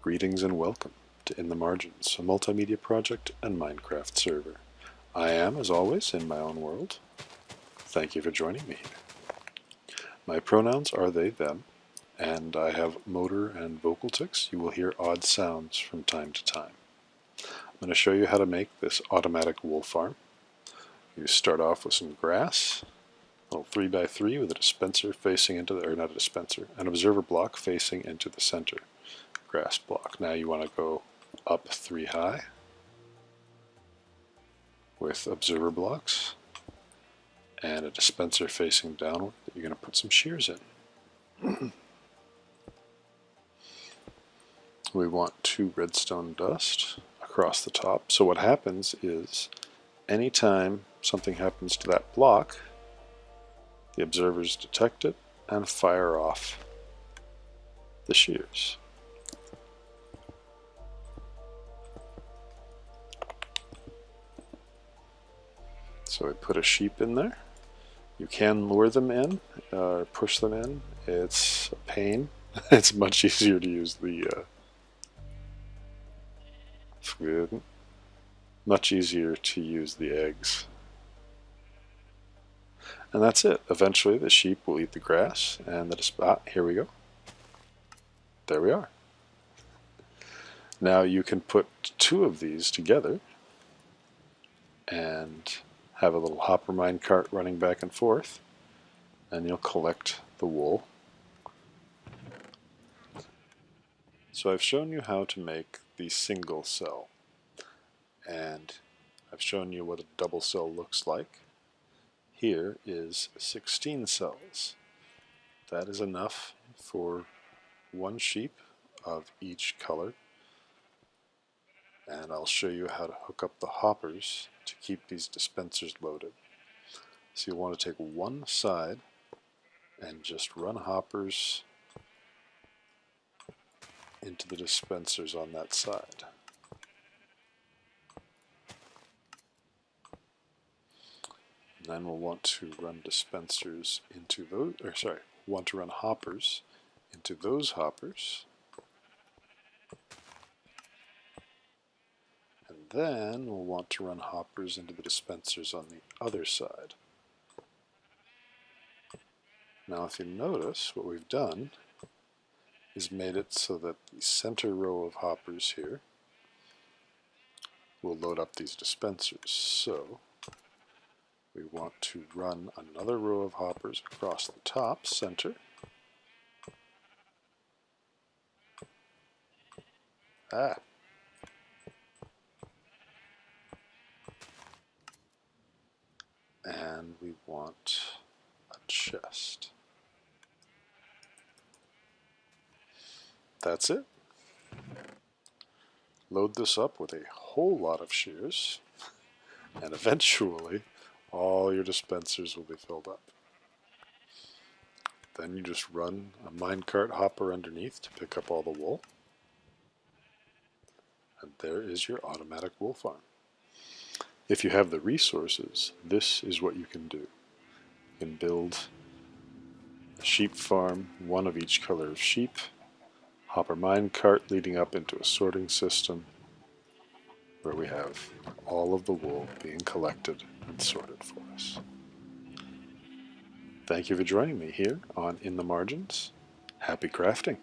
Greetings and welcome to In the Margins, a multimedia project and Minecraft server. I am, as always, in my own world. Thank you for joining me. My pronouns are they, them, and I have motor and vocal tics. You will hear odd sounds from time to time. I'm going to show you how to make this automatic wool farm. You start off with some grass, little 3x3 with a dispenser facing into the, or not a dispenser, an observer block facing into the center grass block. Now you want to go up three high with observer blocks and a dispenser facing downward that you're going to put some shears in. we want two redstone dust across the top. So what happens is anytime something happens to that block, the observers detect it and fire off the shears. So we put a sheep in there. You can lure them in, or uh, push them in. It's a pain. it's much easier to use the uh, much easier to use the eggs. And that's it. Eventually the sheep will eat the grass and the ah, here we go. There we are. Now you can put two of these together and have a little hopper mine cart running back and forth and you'll collect the wool. So I've shown you how to make the single cell and I've shown you what a double cell looks like. Here is 16 cells. That is enough for one sheep of each color and I'll show you how to hook up the hoppers to keep these dispensers loaded. So you'll want to take one side and just run hoppers into the dispensers on that side. Then we'll want to run dispensers into those, or sorry, want to run hoppers into those hoppers. And then we'll want to run hoppers into the dispensers on the other side. Now if you notice, what we've done is made it so that the center row of hoppers here will load up these dispensers. So we want to run another row of hoppers across the top center. Ah, and we want a chest. That's it. Load this up with a whole lot of shears, and eventually all your dispensers will be filled up. Then you just run a minecart hopper underneath to pick up all the wool. And there is your automatic wool farm. If you have the resources, this is what you can do. You can build a sheep farm, one of each color of sheep, hopper mine cart leading up into a sorting system where we have all of the wool being collected and sorted for us. Thank you for joining me here on In the Margins. Happy crafting!